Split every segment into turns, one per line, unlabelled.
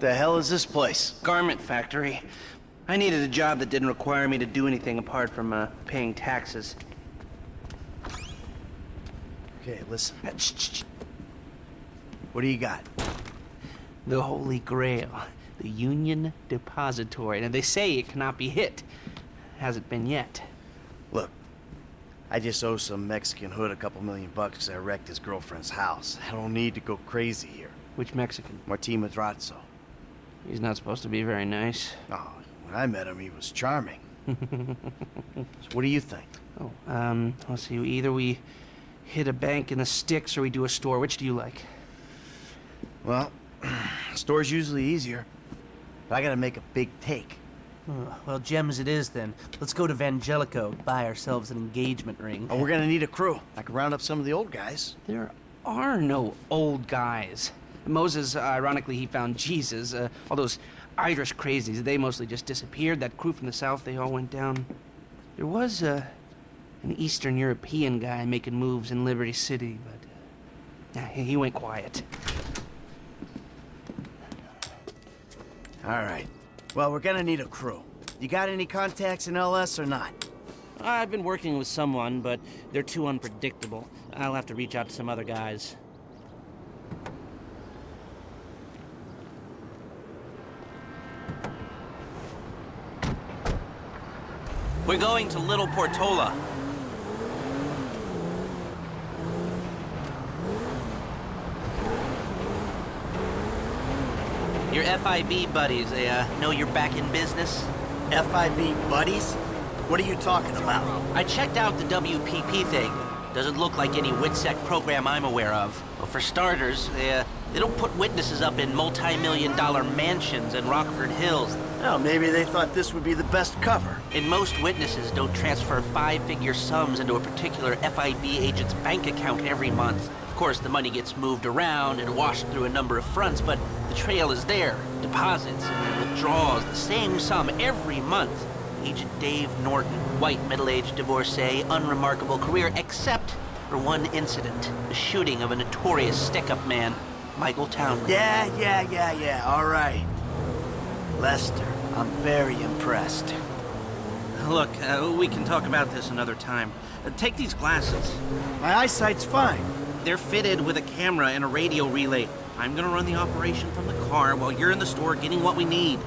The hell is this place?
Garment factory. I needed a job that didn't require me to do anything apart from uh, paying taxes.
Okay, listen. Uh. What do you got?
The Holy Grail. The Union Depository. And they say it cannot be hit. Hasn't been yet.
Look, I just owe some Mexican hood a couple million bucks because I wrecked his girlfriend's house. I don't need to go crazy here.
Which Mexican?
Martin Madrazo.
He's not supposed to be very nice.
Oh, when I met him, he was charming. so what do you think?
Oh, um, let's see. Either we hit a bank in the sticks or we do a store. Which do you like?
Well, store's usually easier. But I gotta make a big take.
Well, gems it is then. Let's go to Vangelico, buy ourselves an engagement ring.
Oh, we're gonna need a crew. I can round up some of the old guys.
There are no old guys. Moses, uh, ironically, he found Jesus. Uh, all those Irish crazies, they mostly just disappeared. That crew from the south, they all went down. There was uh, an Eastern European guy making moves in Liberty City, but uh, he went quiet.
All right. Well, we're gonna need a crew. You got any contacts in LS or not?
I've been working with someone, but they're too unpredictable. I'll have to reach out to some other guys. We're going to Little Portola. Your FIB buddies, they uh, know you're back in business?
FIB buddies? What are you talking about?
I checked out the WPP thing. Doesn't look like any WITSEC program I'm aware of. Well, for starters, they, uh, they don't put witnesses up in multi-million dollar mansions in Rockford Hills.
Well, maybe they thought this would be the best cover.
And most witnesses don't transfer five-figure sums into a particular FIB agent's bank account every month. Of course, the money gets moved around and washed through a number of fronts, but the trail is there. Deposits and withdrawals, the same sum every month. Agent Dave Norton, white middle-aged divorcee, unremarkable career, except for one incident. The shooting of a notorious stick-up man, Michael Townley.
Yeah, yeah, yeah, yeah, all right. Lester, I'm very impressed.
Look, uh, we can talk about this another time. Uh, take these glasses.
My eyesight's fine.
They're fitted with a camera and a radio relay. I'm gonna run the operation from the car while you're in the store getting what we need.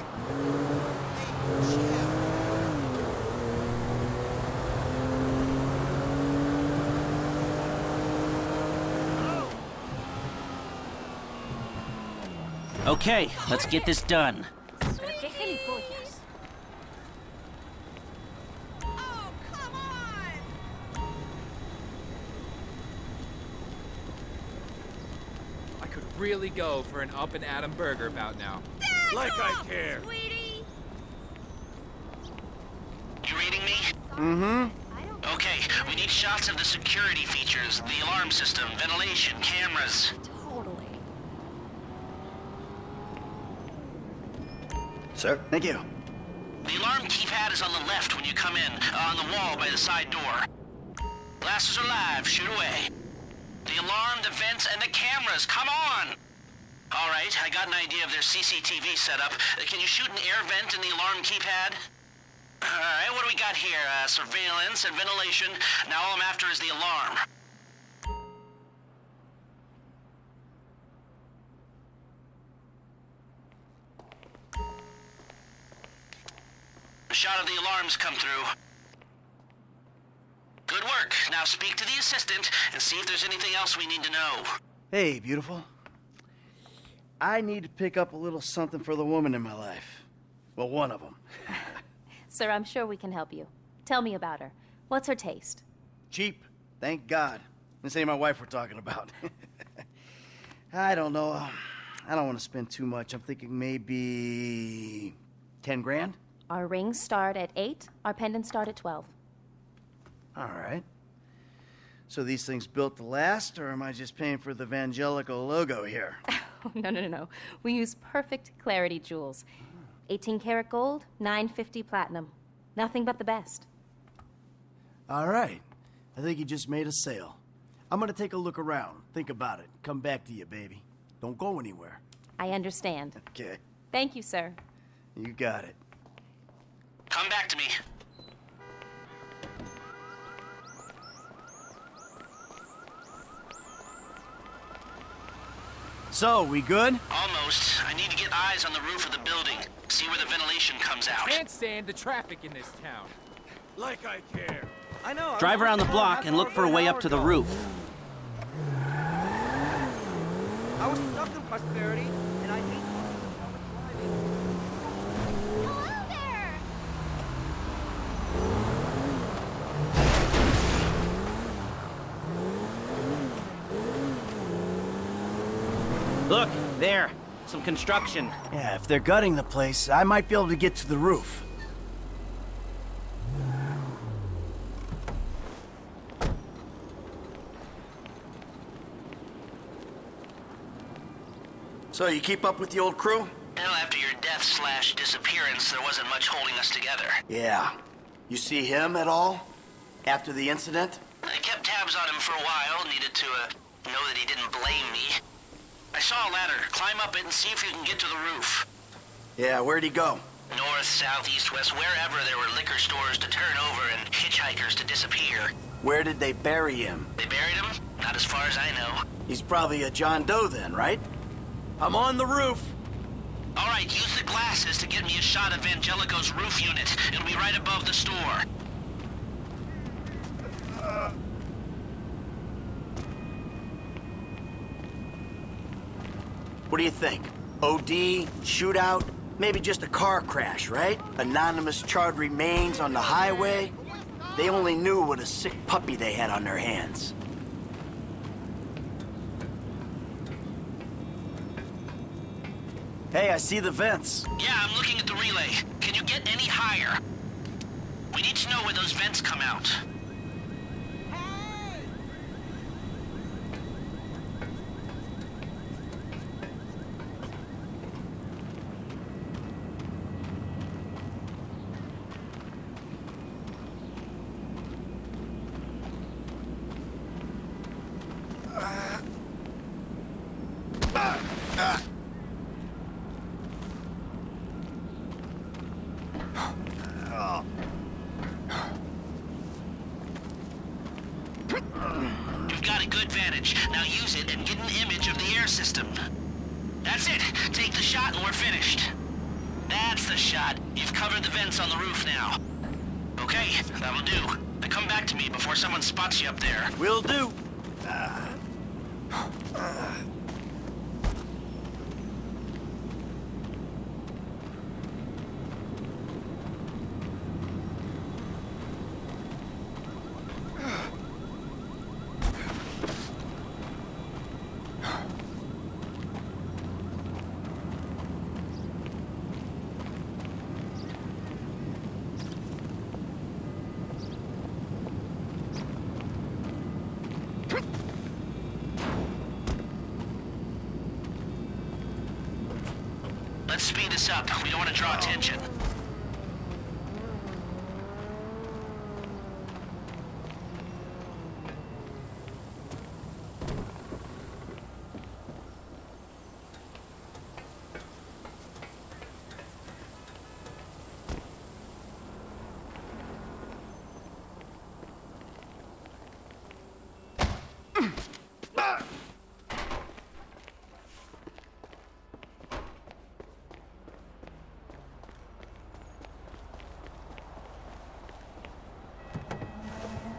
Okay, let's get this done.
¿Qué gilipollas?
I could really go for an Up-n-Atom burger about now.
Like I care.
Sweetie!
You reading me?
Mm-hmm.
Okay, we need shots of the security features, the alarm system, ventilation, cameras.
Sir, thank you.
The alarm keypad is on the left when you come in, on the wall by the side door. Glasses are live, shoot away. The alarm, the vents, and the cameras, come on! All right, I got an idea of their CCTV setup. Uh, Can you shoot an air vent in the alarm keypad? All right, what do we got here? Uh, surveillance and ventilation. Now all I'm after is the alarm. Shot of the alarms come through. Good work. Now speak to the assistant and see if there's anything else we need to know.
Hey, beautiful. I need to pick up a little something for the woman in my life. Well, one of them.
Sir, I'm sure we can help you. Tell me about her. What's her taste?
Cheap, thank God. This ain't my wife we're talking about. I don't know. I don't want to spend too much. I'm thinking maybe 10 grand?
Our rings start at 8, our pendants start at 12.
All right. So these things built to last, or am I just paying for the Vangelico logo here?
no, no, no, no. We use perfect clarity jewels. 18 karat gold, 950 platinum. Nothing but the best.
All right. I think you just made a sale. I'm gonna take a look around, think about it, come back to you, baby. Don't go anywhere.
I understand.
Okay.
Thank you, sir.
You got it.
Come back to me.
So, we good?
Almost. I need to get eyes on the roof of the building. See where the ventilation comes out.
Can't stand the traffic in this town.
Like I care.
I know.
Drive around the block and look for a way up to the roof.
I was stuck in prosperity, and I hate public driving.
Hello there!
Look, there. Some construction.
Yeah, if they're gutting the place, I might be able to get to the roof. So, you keep up with the old crew?
Well, after your death slash disappearance, there wasn't much holding us together.
Yeah. You see him at all? After the incident?
I kept tabs on him for a while, needed to uh, know that he didn't blame me. I saw a ladder. Climb up it and see if you can get to the roof.
Yeah, where'd he go?
North, south, east, west, wherever there were liquor stores to turn over and hitchhikers to disappear.
Where did they bury him?
They buried him? Not as far as I know.
He's probably a John Doe then, right? I'm on the roof.
All right, use the glasses to get me a shot of Vangelico's roof unit. It'll be right above the store.
What do you think? OD, shootout, maybe just a car crash, right? Anonymous charred remains on the highway. They only knew what a sick puppy they had on their hands. Hey, I see the vents.
Yeah, I'm looking at the relay. Can you get any higher? We need to know where those vents come out. You've got a good vantage. Now use it and get an image of the air system. That's it. Take the shot and we're finished. That's the shot. You've covered the vents on the roof now. Okay, that'll do. Now come back to me before someone spots you up there.
Will do.
Let's speed up. We don't want to draw attention.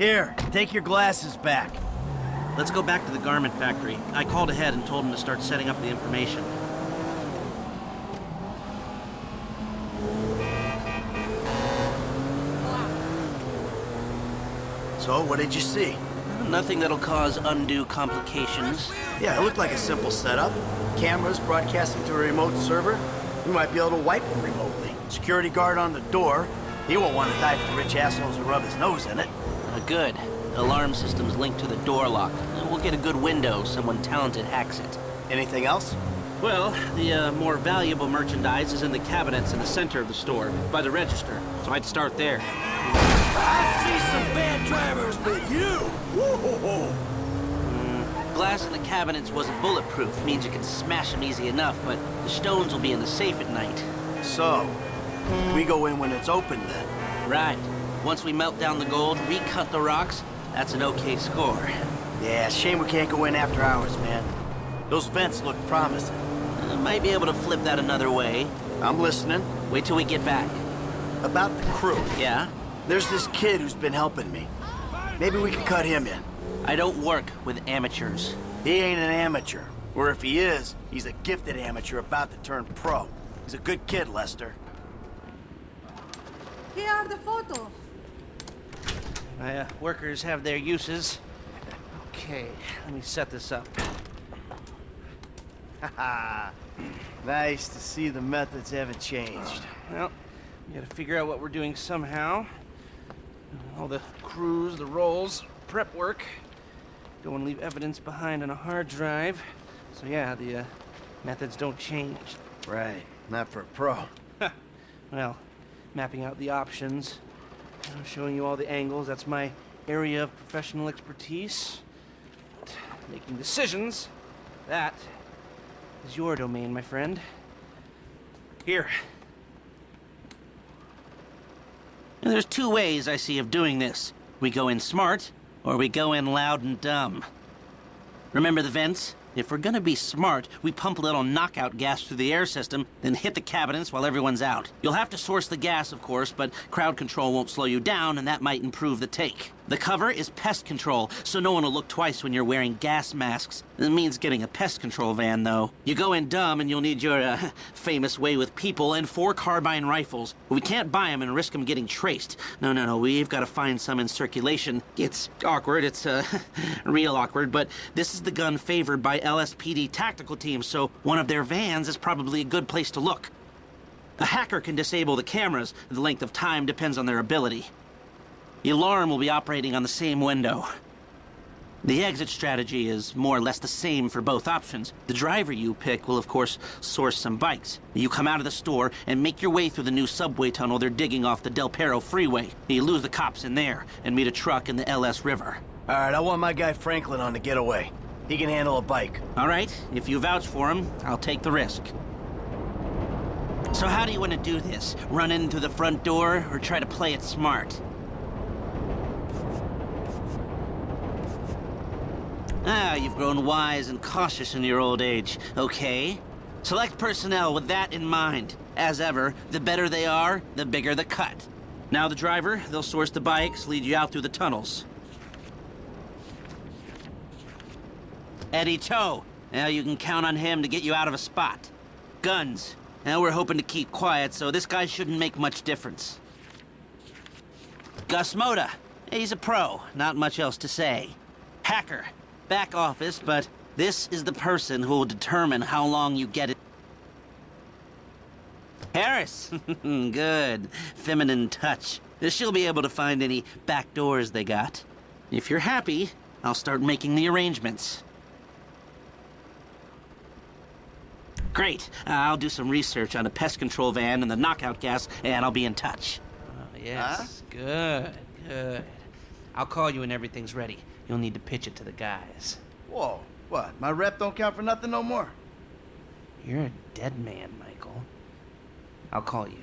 Here, take your glasses back.
Let's go back to the garment factory. I called ahead and told him to start setting up the information.
So, what did you see?
Nothing that'll cause undue complications.
Yeah, it looked like a simple setup. Cameras broadcasting to a remote server. We might be able to wipe them remotely. Security guard on the door. He won't want to die for the rich assholes who rub his nose in it.
Good. Alarm system's linked to the door lock. We'll get a good window. Someone talented hacks it.
Anything else?
Well, the uh, more valuable merchandise is in the cabinets in the center of the store, by the register. So I'd start there.
I see some bad drivers, but you, whoa,
Glass in the cabinets wasn't bulletproof, means you can smash them easy enough, but the stones will be in the safe at night.
So, we go in when it's open then.
Right. Once we melt down the gold, recut the rocks, that's an okay score.
Yeah, shame we can't go in after hours, man. Those vents look promising.
Uh, might be able to flip that another way.
I'm listening.
Wait till we get back.
About the crew.
Yeah?
There's this kid who's been helping me. Maybe we can cut him in.
I don't work with amateurs.
He ain't an amateur. Or if he is, he's a gifted amateur about to turn pro. He's a good kid, Lester.
Here are the photos.
My uh, workers have their uses. Okay, let me set this up.
Haha. nice to see the methods haven't changed.
Well, we gotta figure out what we're doing somehow. All the crews, the rolls, prep work. Don't want to leave evidence behind on a hard drive. So yeah, the uh, methods don't change.
Right. Not for a pro.
Well, mapping out the options, know, showing you all the angles, that's my area of professional expertise. Making decisions, that is your domain, my friend. Here.
There's two ways I see of doing this. We go in smart, or we go in loud and dumb. Remember the vents? If we're gonna be smart, we pump a little knockout gas through the air system, then hit the cabinets while everyone's out. You'll have to source the gas, of course, but crowd control won't slow you down, and that might improve the take. The cover is pest control, so no one will look twice when you're wearing gas masks. It means getting a pest control van, though. You go in dumb, and you'll need your uh, famous way with people and four carbine rifles. We can't buy them and risk them getting traced. No, no, no, we've got to find some in circulation. It's awkward, it's uh, real awkward, but this is the gun favored by LSPD tactical teams, so one of their vans is probably a good place to look. A hacker can disable the cameras. The length of time depends on their ability. The alarm will be operating on the same window. The exit strategy is more or less the same for both options. The driver you pick will, of course, source some bikes. You come out of the store and make your way through the new subway tunnel they're digging off the Del Perro freeway. You lose the cops in there and meet a truck in the LS River.
All right, I want my guy Franklin on the getaway. He can handle a bike.
All right, if you vouch for him, I'll take the risk. So how do you want to do this? Run in through the front door or try to play it smart? Ah, you've grown wise and cautious in your old age. Okay. Select personnel with that in mind. As ever, the better they are, the bigger the cut. Now the driver, they'll source the bikes, lead you out through the tunnels. Eddie Toh. Now you can count on him to get you out of a spot. Guns. Now we're hoping to keep quiet, so this guy shouldn't make much difference. Gus Mota. He's a pro. Not much else to say. Hacker. Back office, but this is the person who will determine how long you get it. Harris. Good. Feminine touch. She'll be able to find any back doors they got. If you're happy, I'll start making the arrangements. Great. Uh, I'll do some research on a pest control van and the knockout gas, and I'll be in touch.
Oh, yes. Good, good. I'll call you when everything's ready. You'll need to pitch it to the guys.
Whoa, what? My rep don't count for nothing no more?
You're a dead man, Michael. I'll call you.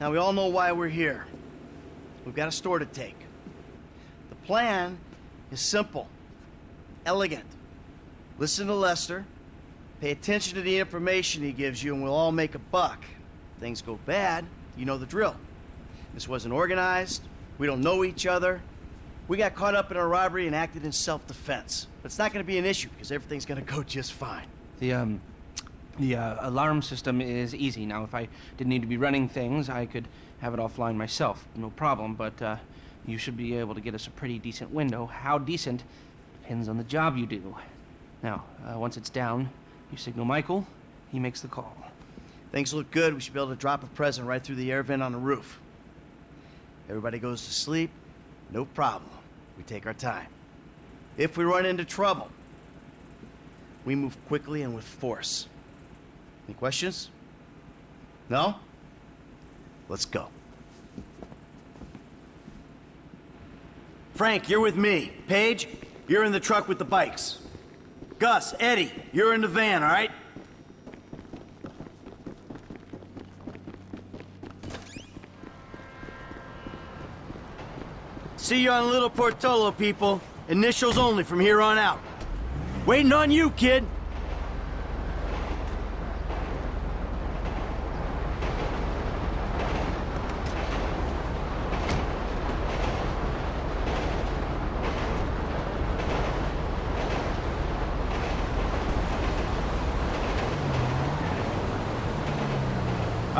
Now, we all know why we're here. We've got a store to take. Plan is simple, elegant. Listen to Lester, pay attention to the information he gives you, and we'll all make a buck. If things go bad, you know the drill. This wasn't organized, we don't know each other. We got caught up in a robbery and acted in self defense. But it's not going to be an issue because everything's going to go just fine.
The, um, the uh, alarm system is easy. Now, if I didn't need to be running things, I could have it offline myself. No problem, but uh, you should be able to get us a pretty decent window. How decent depends on the job you do. Now, uh, once it's down, you signal Michael, he makes the call.
Things look good. We should be able to drop a present right through the air vent on the roof. Everybody goes to sleep. No problem. We take our time. If we run into trouble, we move quickly and with force. Any questions? No? Let's go. Frank, you're with me. Paige, you're in the truck with the bikes. Gus, Eddie, you're in the van, all right? See you on Little Portola, people. Initials only from here on out. Waiting on you, kid.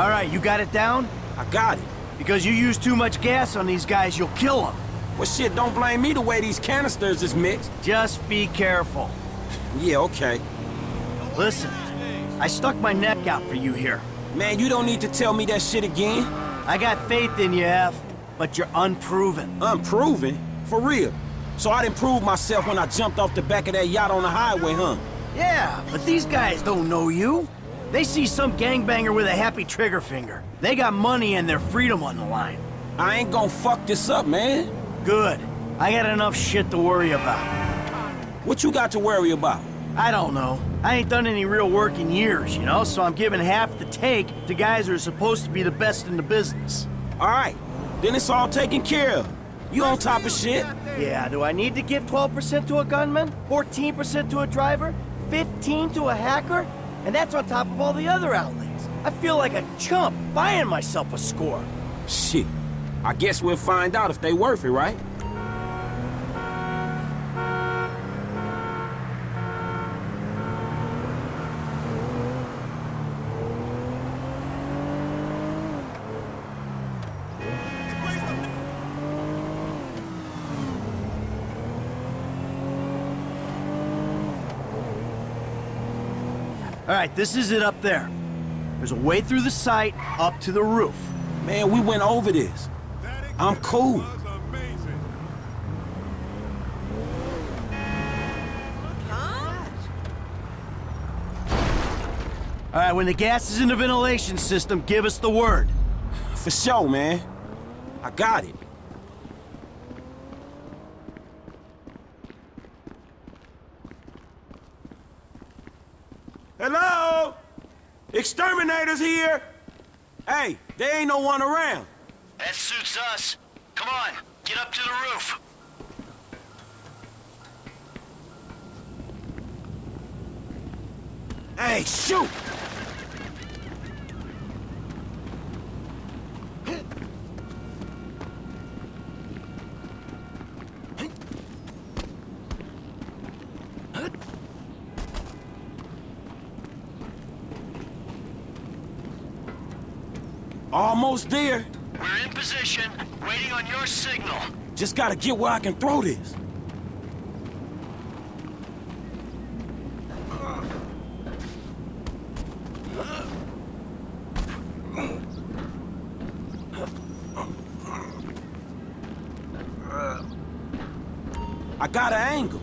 All right, you got it down?
I got it.
Because you use too much gas on these guys, you'll kill them.
Well, shit, don't blame me the way these canisters is mixed.
Just be careful.
Yeah, okay.
Listen, I stuck my neck out for you here.
Man, you don't need to tell me that shit again.
I got faith in you, F, but you're unproven.
Unproven? For real. So I didn't prove myself when I jumped off the back of that yacht on the highway, huh?
Yeah, but these guys don't know you. They see some gangbanger with a happy trigger finger. They got money and their freedom on the line.
I ain't gonna fuck this up, man.
Good. I got enough shit to worry about.
What you got to worry about?
I don't know. I ain't done any real work in years, you know, so I'm giving half the take to guys who are supposed to be the best in the business.
All right, then it's all taken care of. You on top of shit?
Yeah, do I need to give 12% to a gunman? 14% to a driver? 15 to a hacker? And that's on top of all the other outlays. I feel like a chump buying myself a score.
Shit. I guess we'll find out if they worth it, right?
Right, this is it up there. There's a way through the site up to the roof.
Man, we went over this. I'm cool.
All right, when the gas is in the ventilation system, give us the word.
For sure, man. I got it. Exterminators here? Hey, there ain't no one around.
That suits us. Come on, get up to the roof.
Hey, shoot! Almost there.
We're in position, waiting on your signal.
Just gotta get where I can throw this. I got an angle.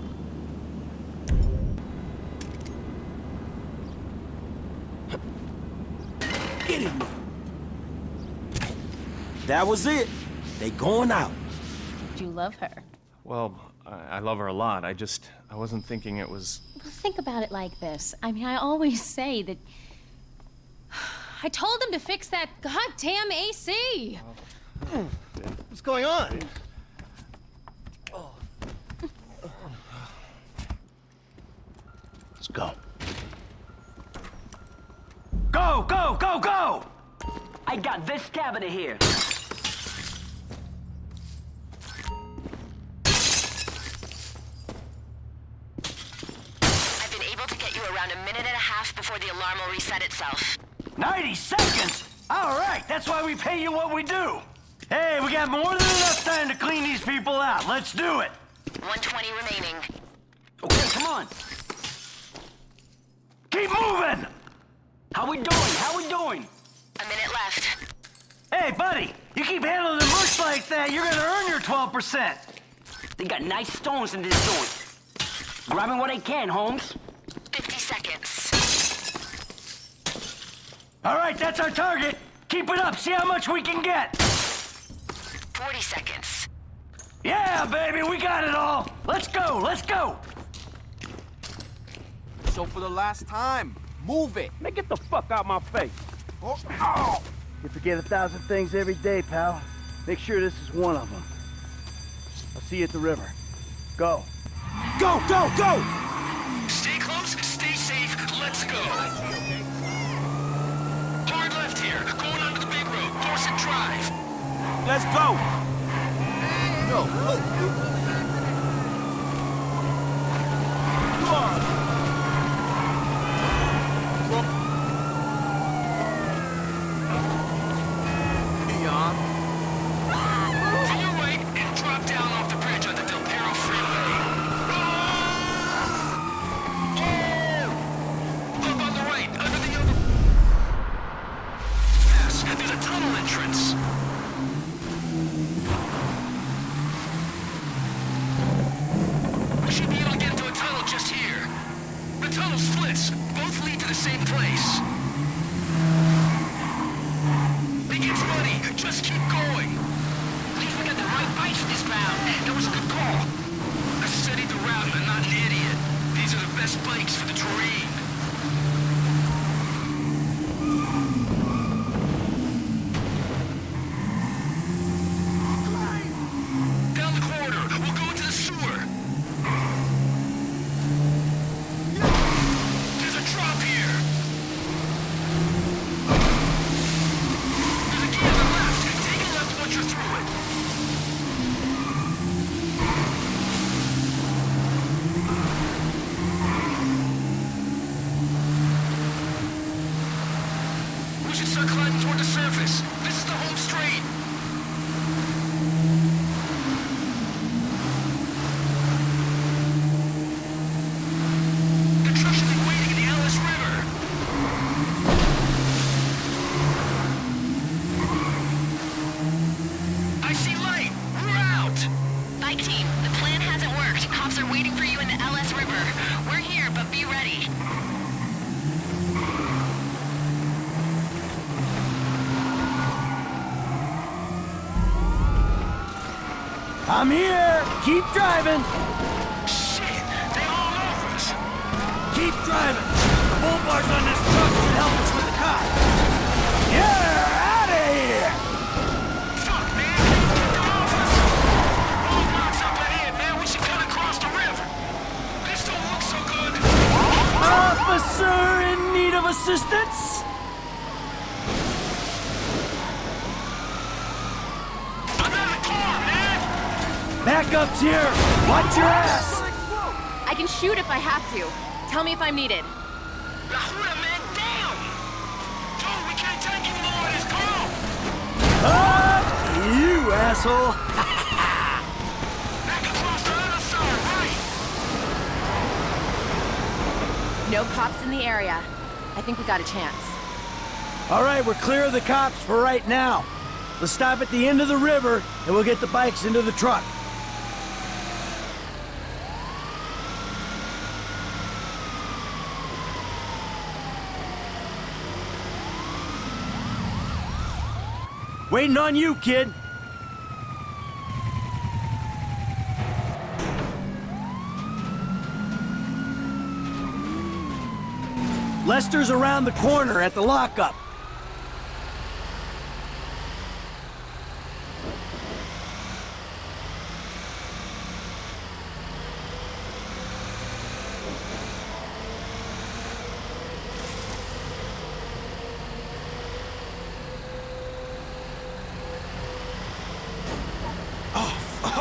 Get him. That was it. They going out.
Do you love her?
Well, I, I love her a lot. I just, I wasn't thinking it was.
Well, think about it like this. I mean, I always say that. I told him to fix that goddamn AC.
What's going on? Let's go. Go, go, go, go!
I got this cabinet here.
Minute and a half before the alarm will reset itself.
90 seconds? All right, that's why we pay you what we do. Hey, we got more than enough time to clean these people out. Let's do it.
120 remaining.
Okay, come on.
Keep moving!
How we doing? How we doing?
A minute left.
Hey, buddy, you keep handling the bush like that, you're gonna earn your 12%.
They got nice stones in this joint. Grabbing what I can, Holmes.
50 seconds.
All right, that's our target. Keep it up. See how much we can get.
40 seconds.
Yeah, baby, we got it all. Let's go. Let's go.
So for the last time, move it.
Man, get the fuck out my face.
Oh, ow.
You forget a thousand things every day, pal. Make sure this is one of them. I'll see you at the river. Go.
Go, go, go!
Stay close, stay safe, let's go. Hard left here, going onto the big road, Dorset Drive.
Let's go!
No. Leon.
I'm here. Keep driving.
Shit, they all over us.
Keep driving. The bull bars on this truck should help us with the cop. Get out of here.
Fuck, man. They're off us. Roadblocks up ahead, man. We should cut across the river. This don't look so good.
Officer in need of assistance?
I'm out of the car, man.
Backup's here. Watch your ass.
I can shoot if I have to. Tell me if I'm needed.
La Huda, man, down. Dude, we can't take any more of this car.
Ah, you asshole.
Back across the other side, right?
No cops in the area. I think we got a chance.
All right, we're clear of the cops for right now. Let's stop at the end of the river, and we'll get the bikes into the truck. Waiting on you, kid. Lester's around the corner at the lockup.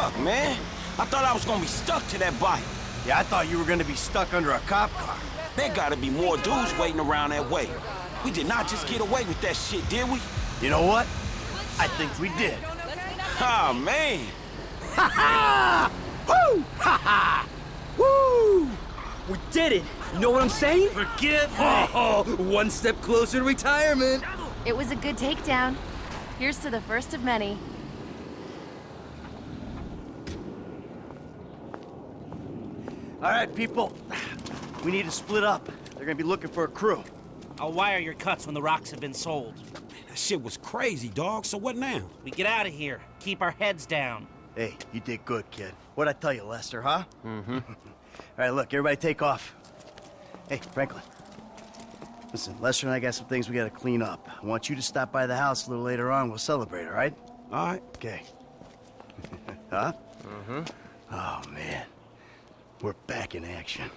Fuck, man. I thought I was gonna be stuck to that bike.
Yeah, I thought you were gonna be stuck under a cop car.
There gotta be more dudes waiting around that way. We did not just get away with that shit, did we?
You know what? I think we did.
Ah, man.
Ha ha! Woo! Ha ha! Woo!
We did it. You know what I'm saying?
Forgive me.
Oh, one step closer to retirement.
It was a good takedown. Here's to the first of many.
All right, people. We need to split up. They're gonna be looking for a crew.
I'll wire your cuts when the rocks have been sold.
That shit was crazy, dog. So what now?
We get out of here. Keep our heads down.
Hey, you did good, kid. What'd I tell you, Lester, huh? Mm-hmm. All right, look, everybody take off. Hey, Franklin. Listen, Lester and I got some things we gotta clean up. I want you to stop by the house a little later on. We'll celebrate, all right?
All right.
Okay. huh? Mm-hmm. Oh, man. We're back in action.